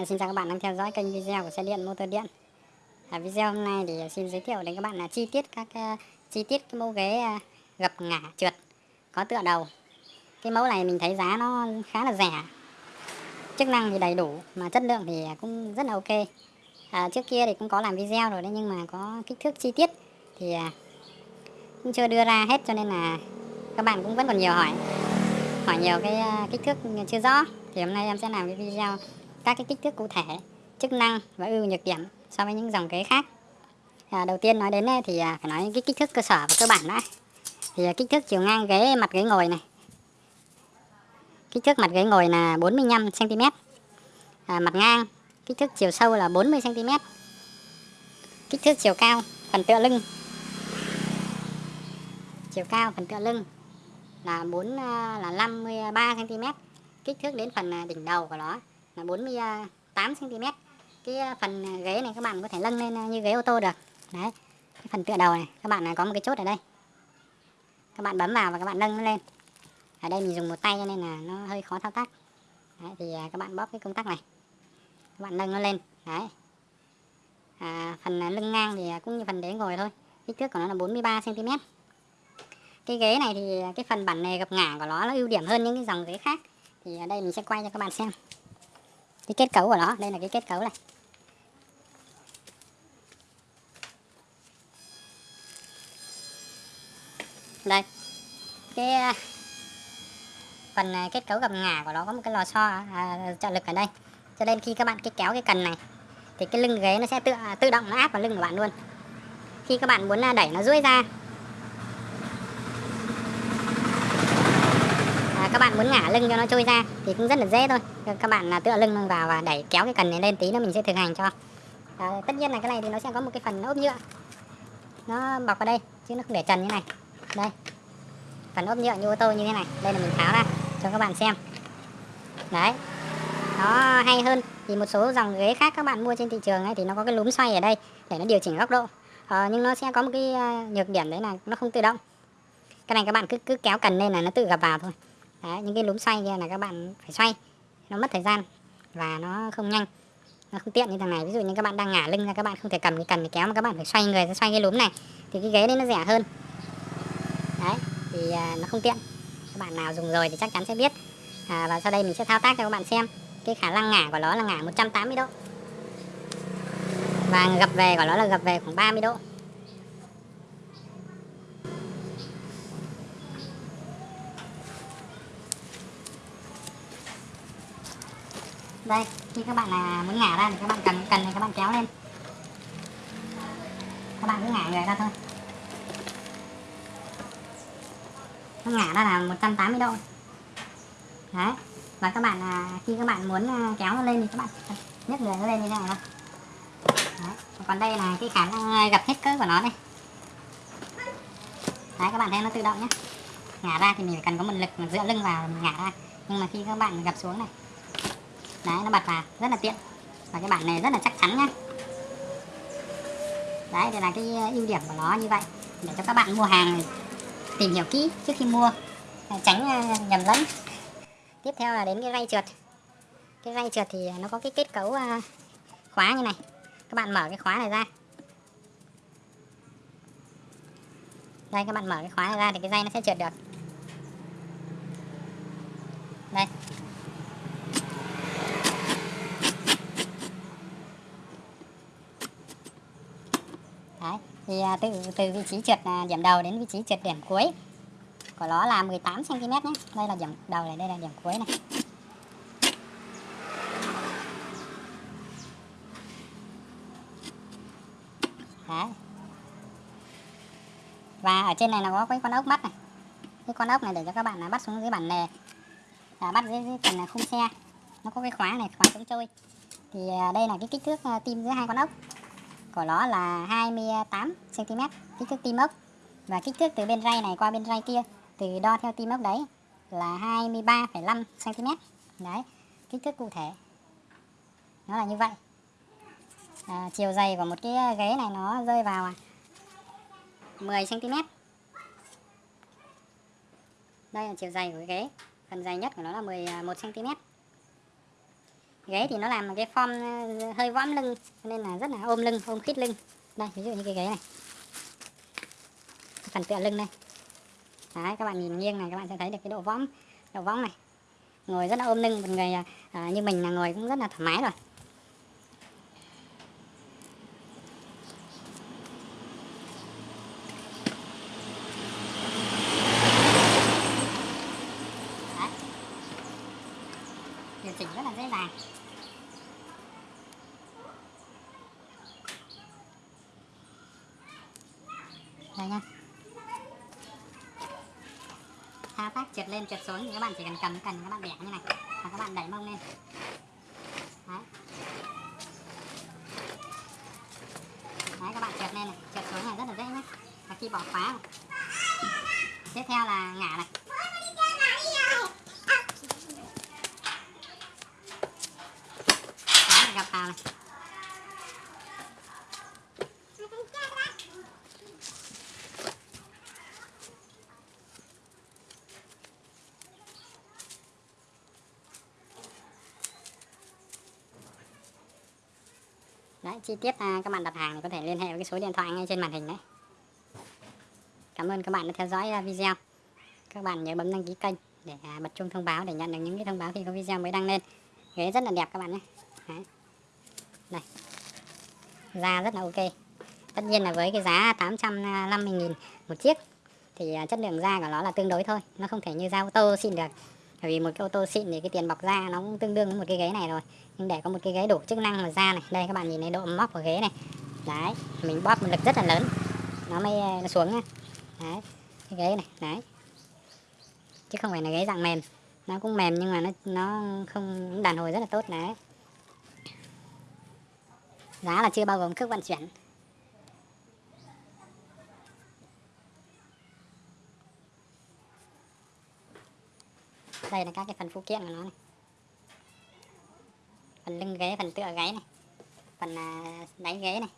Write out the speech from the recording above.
À, xin chào các bạn đang theo dõi kênh video của xe điện motor điện. À, video hôm nay thì xin giới thiệu đến các bạn là chi tiết các uh, chi tiết cái mẫu ghế uh, gập ngả trượt có tựa đầu. Cái mẫu này mình thấy giá nó khá là rẻ. Chức năng thì đầy đủ mà chất lượng thì cũng rất là ok. À, trước kia thì cũng có làm video rồi đấy nhưng mà có kích thước chi tiết thì uh, cũng chưa đưa ra hết cho nên là các bạn cũng vẫn còn nhiều hỏi hỏi nhiều cái uh, kích thước chưa rõ thì hôm nay em sẽ làm cái video các cái kích thước cụ thể, chức năng và ưu nhược điểm so với những dòng ghế khác. À, đầu tiên nói đến thì à, phải nói cái kích thước cơ sở và cơ bản đã. Thì à, kích thước chiều ngang ghế mặt ghế ngồi này. Kích thước mặt ghế ngồi là 45 cm. À, mặt ngang kích thước chiều sâu là 40 cm. Kích thước chiều cao phần tựa lưng. Chiều cao phần tựa lưng là 4 à, là 53 cm. Kích thước đến phần đỉnh đầu của nó 48 cm cái ờ, phần ghế này các bạn có thể nâng lên ờ, như ghế ô tô được. Đấy cái phần tựa đầu này các bạn này có một cái chốt ở đây. Các bạn bấm vào và các bạn nâng nó lên. Ở đây mình dùng một tay cho nên là nó hơi khó thao tác. Đấy, thì các bạn bóp cái công tắc này. Các bạn nâng nó lên. Đấy. À, phần lưng ngang thì cũng như phần đế ngồi thôi. Kích thước của nó là 43 cm cái ghế này thì cái phần bản nề gập ngả của nó nó ưu điểm hơn những cái dòng ghế khác. Thì ở đây mình sẽ quay cho các bạn xem cái kết cấu của nó đây là cái kết cấu này. Đây. Cái à, phần à, kết cấu gầm ngả của nó có một cái lò xo à, trợ lực ở đây. Cho nên khi các bạn cái kéo cái cần này thì cái lưng ghế nó sẽ tự à, tự động nó áp vào lưng của bạn luôn. Khi các bạn muốn đẩy nó duỗi ra các bạn muốn ngả lưng cho nó trôi ra thì cũng rất là dễ thôi. Các bạn là tựa lưng vào và đẩy kéo cái cần này lên tí nữa mình sẽ thực hành cho. À, tất nhiên là cái này thì nó sẽ có một cái phần ốp nhựa. Nó bọc vào đây chứ nó không để trần như này. Đây phần ốp nhựa như ô tô như thế này. Đây là mình tháo ra cho các bạn xem. Đấy nó hay hơn thì một số dòng ghế khác các bạn mua trên thị trường ấy thì nó có cái lúm xoay ở đây để nó điều chỉnh góc độ. À, nhưng nó sẽ có một cái à, nhược điểm đấy là nó không tự động. Cái này các bạn cứ cứ kéo cần lên là nó tự gập vào thôi. Đấy, những cái lúm xoay kia là các bạn phải xoay. Nó mất thời gian và nó không nhanh nó không tiện như thằng này. Ví dụ như các bạn đang ngả lưng ra các bạn không thể cầm cái cần để kéo mà các bạn phải xoay người ra xoay cái lúm này thì cái ghế đấy nó rẻ hơn. Đấy thì à, nó không tiện. Các bạn nào dùng rồi thì chắc chắn sẽ biết. À, và sau đây mình sẽ thao tác cho các bạn xem. Cái khả năng ngả của nó là ngả 180 độ. Và gập về của nó là gập về khoảng 30 độ. Đây khi các bạn là muốn ngả ra thì các bạn cần cần thì các bạn kéo lên. Các bạn cứ ngả người ra thôi. Nó ngả ra là 180 độ. Đấy và các bạn à, khi các bạn muốn à, kéo nó lên thì các bạn nhấc người nó lên như thế này thôi. Đấy. còn đây là cái khả năng à, gặp hết cỡ của nó đây. Đấy các bạn thấy nó tự động nhé. Ngả ra thì mình phải cần có một lực dựa lưng vào mình ngả ra. Nhưng mà khi các bạn gặp xuống này đấy, nó bật vào, rất là tiện. Và cái bản này rất là chắc chắn nhá. Đấy, đây là cái ờ, ưu điểm của nó như vậy. Để cho các bạn mua hàng tìm hiểu kỹ trước khi mua ờ, tránh ờ, nhầm lẫn. Tiếp theo là đến cái ray trượt cái ray trượt thì nó có cái kết cấu khóa như này. Các bạn mở cái khóa này ra. Đây, các bạn mở cái khóa này ra thì cái dây nó sẽ trượt được đây Đấy. Thì à, từ từ vị trí trượt à, điểm đầu đến vị trí trượt điểm cuối của nó là 18 cm nhé. Đây là điểm đầu này, đây là điểm cuối này. Đấy. Và ở trên này là có cái con ốc bắt này. Cái con ốc này để cho các bạn là bắt xuống dưới bản nề. À, bắt dưới, dưới phần à, khung xe. Nó có cái khóa này, khóa chống trôi. Thì đây là cái kích thước tim giữa hai con ốc của nó là 28 cm kích thước tim ốc và kích thước từ bên ray này qua bên ray kia từ đo theo tim ốc đấy là 23,5 cm đấy kích thước cụ thể. Nó là như vậy. À, chiều dày của một cái ghế này nó rơi vào à, 10 cm đây là chiều dày của cái ghế. Phần dày nhất của nó là 11 cm à, ghế thì nó làm một cái form ờ, hơi võm lưng nên là rất là ôm lưng ôm khít lưng. Đây ví dụ như cái ghế này. Phần tựa lưng đây. Đấy các bạn nhìn nghiêng này các bạn sẽ thấy được cái độ võng độ võng này. Ngồi rất là ôm lưng một người à, như mình là ngồi cũng rất là thoải mái rồi. Điều chỉnh rất là dễ dàng. Đây nha. Thao tác trượt lên, trượt xuống thì các bạn chỉ cần cầm cần các bạn bẻ như này, và các bạn đẩy mông lên. Đấy. Đấy, các bạn trượt lên này, trượt xuống này, rất là dễ nhé và khi bỏ khóa này. tiếp theo là ngả này. Gặp vào này. Đấy, chi tiết à, các bạn đặt hàng thì có thể liên hệ với cái số điện thoại ngay trên màn hình đấy. Cảm ơn các bạn đã theo dõi à, video. Các bạn nhớ bấm đăng ký kênh để à, bật chuông thông báo để nhận được những cái thông báo khi có video mới đăng lên. Ghế rất là đẹp các bạn nhé. Đấy. Đây. Da rất là ok. Tất nhiên là với cái giá 850.000 một chiếc thì à, chất lượng da của nó là tương đối thôi. Nó không thể như da ô tô xịn được. Bởi vì một cái ô tô xịn thì cái tiền bọc da nó cũng tương đương với một cái ghế này rồi. Nhưng để có một cái ghế đủ chức năng và da này. Đây, các bạn nhìn thấy độ móc của ghế này. Đấy, mình bóp một lực rất là lớn. Nó mới ờ, nó xuống nhá đấy, cái ghế này, đấy. Chứ không phải là ghế dạng mềm. Nó cũng mềm nhưng mà nó nó không đàn hồi rất là tốt, đấy. Giá là chưa bao gồm cước vận chuyển. Đây là các cái phần phụ kiện của nó này. Phần lưng ghế, phần tựa gáy này. Phần à, đáy ghế này.